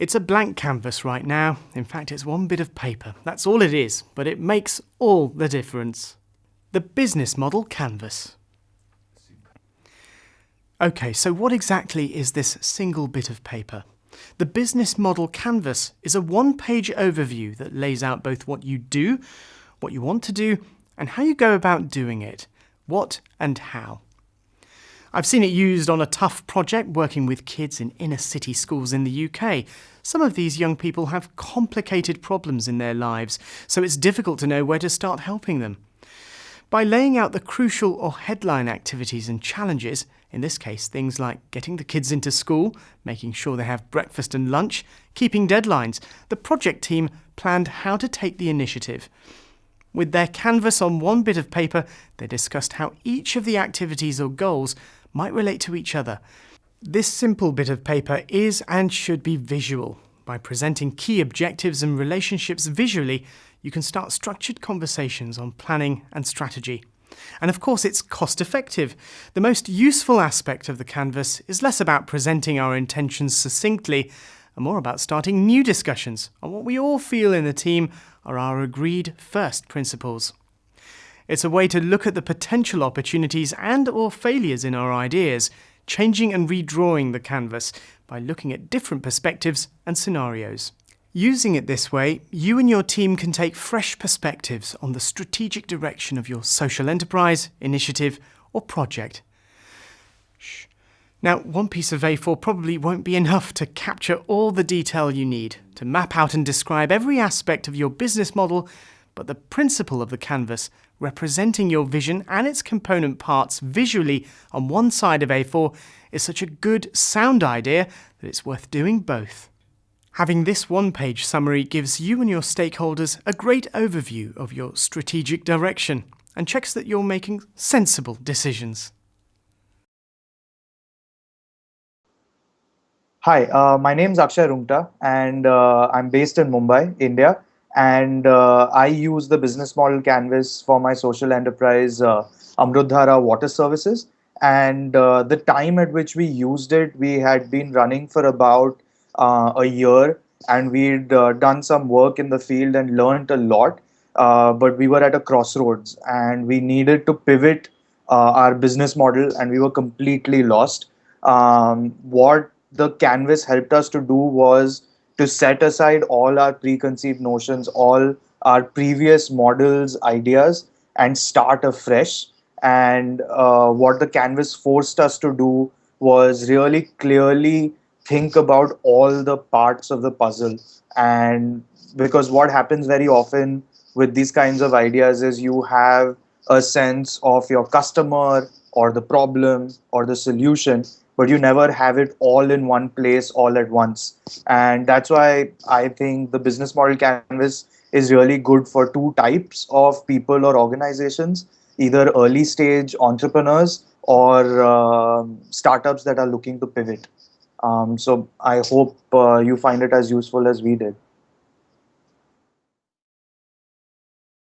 It's a blank canvas right now. In fact, it's one bit of paper. That's all it is, but it makes all the difference. The business model canvas. Okay, so what exactly is this single bit of paper? The business model canvas is a one-page overview that lays out both what you do, what you want to do, and how you go about doing it. What and how. I've seen it used on a tough project working with kids in inner city schools in the UK. Some of these young people have complicated problems in their lives, so it's difficult to know where to start helping them. By laying out the crucial or headline activities and challenges, in this case things like getting the kids into school, making sure they have breakfast and lunch, keeping deadlines, the project team planned how to take the initiative. With their canvas on one bit of paper, they discussed how each of the activities or goals might relate to each other. This simple bit of paper is and should be visual. By presenting key objectives and relationships visually, you can start structured conversations on planning and strategy. And of course, it's cost effective. The most useful aspect of the canvas is less about presenting our intentions succinctly and more about starting new discussions on what we all feel in the team are our agreed first principles. It's a way to look at the potential opportunities and or failures in our ideas, changing and redrawing the canvas by looking at different perspectives and scenarios. Using it this way, you and your team can take fresh perspectives on the strategic direction of your social enterprise, initiative or project. Shh. Now, one piece of A4 probably won't be enough to capture all the detail you need to map out and describe every aspect of your business model but the principle of the canvas, representing your vision and its component parts visually on one side of A4, is such a good sound idea that it's worth doing both. Having this one-page summary gives you and your stakeholders a great overview of your strategic direction and checks that you're making sensible decisions. Hi, uh, my name is Akshay Rungta and uh, I'm based in Mumbai, India and uh, I use the business model canvas for my social enterprise uh, Amrutdhara Water Services. And uh, the time at which we used it, we had been running for about uh, a year, and we'd uh, done some work in the field and learned a lot. Uh, but we were at a crossroads, and we needed to pivot our business model, and we were completely lost. Um, what the canvas helped us to do was to set aside all our preconceived notions, all our previous models, ideas, and start afresh. And uh, what the canvas forced us to do was really clearly think about all the parts of the puzzle. And because what happens very often with these kinds of ideas is you have a sense of your customer or the problem or the solution but you never have it all in one place all at once. And that's why I think the business model canvas is really good for two types of people or organizations, either early stage entrepreneurs or uh, startups that are looking to pivot. Um, so I hope uh, you find it as useful as we did.